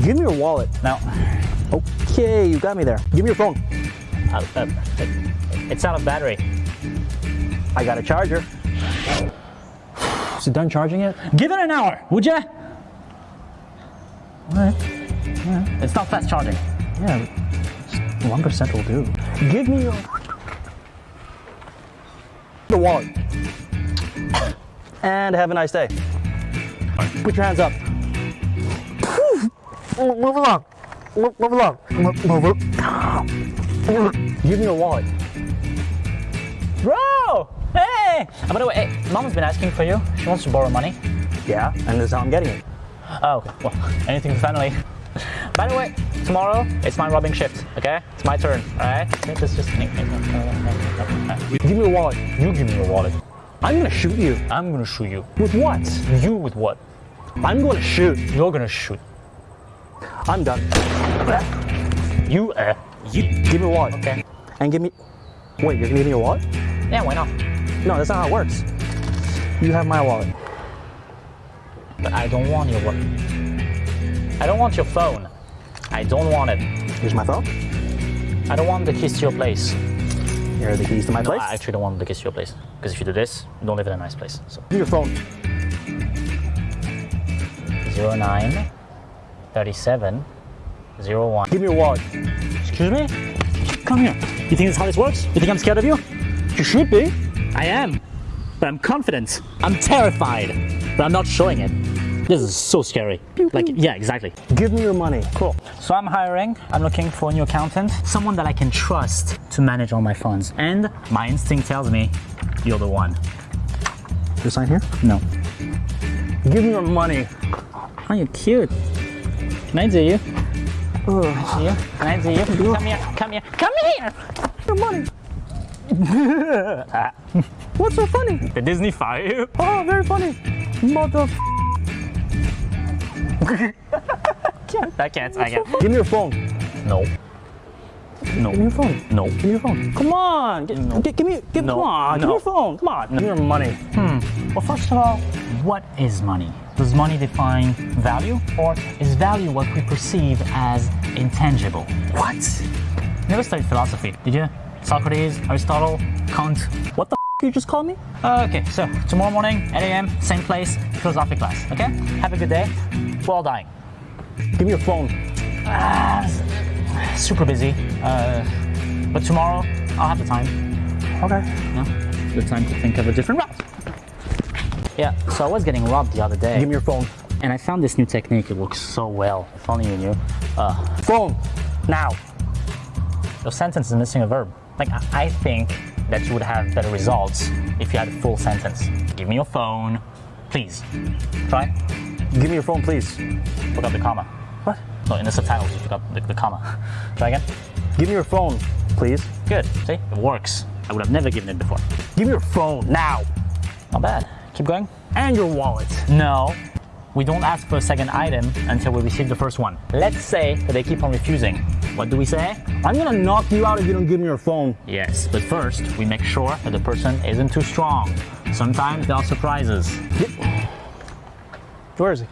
Give me your wallet. No. Okay, you got me there. Give me your phone. Uh, uh, it's out of battery. I got a charger. Is it done charging it? Give it an hour, would ya? Alright. It's not fast charging. Yeah, one percent will do. Give me your the wallet. And have a nice day. Put your hands up. Move along. Move, move along. Move, move. Give me your wallet. Bro! Hey! Uh, by the way, hey, mom's been asking for you. She wants to borrow money. Yeah, and this is how I'm getting it. Oh, okay. Well, anything for family. By the way, tomorrow it's my robbing shift, okay? It's my turn, alright? This just. Give me your wallet. You give me your wallet. I'm gonna shoot you. I'm gonna shoot you. With what? You with what? I'm gonna shoot. You're gonna shoot. I'm done. You, uh, you. Give me a wallet. Okay. And give me. Wait, you're gonna give me a wallet? Yeah, why not? No, that's not how it works. You have my wallet. But I don't want your wallet. I don't want your phone. I don't want it. Here's my phone. I don't want the keys to your place. Here are the keys to my No, place. I actually don't want the keys to your place. Because if you do this, you don't live in a nice place. So, Give your phone. 09 37 01. Give me your wallet. Excuse me? Come here. You think this is how this works? You think I'm scared of you? You should be. I am. But I'm confident. I'm terrified. But I'm not showing it. This is so scary. Like, yeah, exactly. Give me your money. Cool. So I'm hiring, I'm looking for a new accountant, someone that I can trust to manage all my funds. And my instinct tells me you're the one. You sign here? No. Give me your money. Oh, you're cute. Can I you? Can I do you? Can I do you? Come here, come here, come here! Your money. What's so funny? The Disney fire. Oh, very funny. Mother. I can't, I can't. Give me your phone. No. Give me No. your phone. No. Give me your phone. Come on. Get, No. get- give me. Give, No. Come on. Give me your phone. Come on. Give me your money. Hmm. Well, first of all, what is money? Does money define value, or is value what we perceive as intangible? What? Never studied philosophy, did you? Socrates, Aristotle, Kant. What the you just called me? Okay, so tomorrow morning, 8 a.m., same place, philosophy class. Okay? Have a good day. We're all dying. Give me your phone. Super busy. Uh, but tomorrow, I'll have the time. Okay. No? The time to think of a different route. Yeah, so I was getting robbed the other day. Give me your phone. and I found this new technique. It works so well. If only you knew. Uh, Phone. Now. your sentence is missing a verb. Like, I, I think that you would have better results if you had a full sentence. Give me your phone, please. Try. Give me your phone, please. Look up the comma. What? No, in the subtitles, you up the, the comma. Try again. Give me your phone, please. Good. See? It works. I would have never given it before. Give me your phone now. Not bad. Keep going. And your wallet. No. We don't ask for a second item until we receive the first one. Let's say that they keep on refusing. What do we say? I'm gonna knock you out if you don't give me your phone. Yes, but first we make sure that the person isn't too strong. Sometimes there are surprises. Where is he?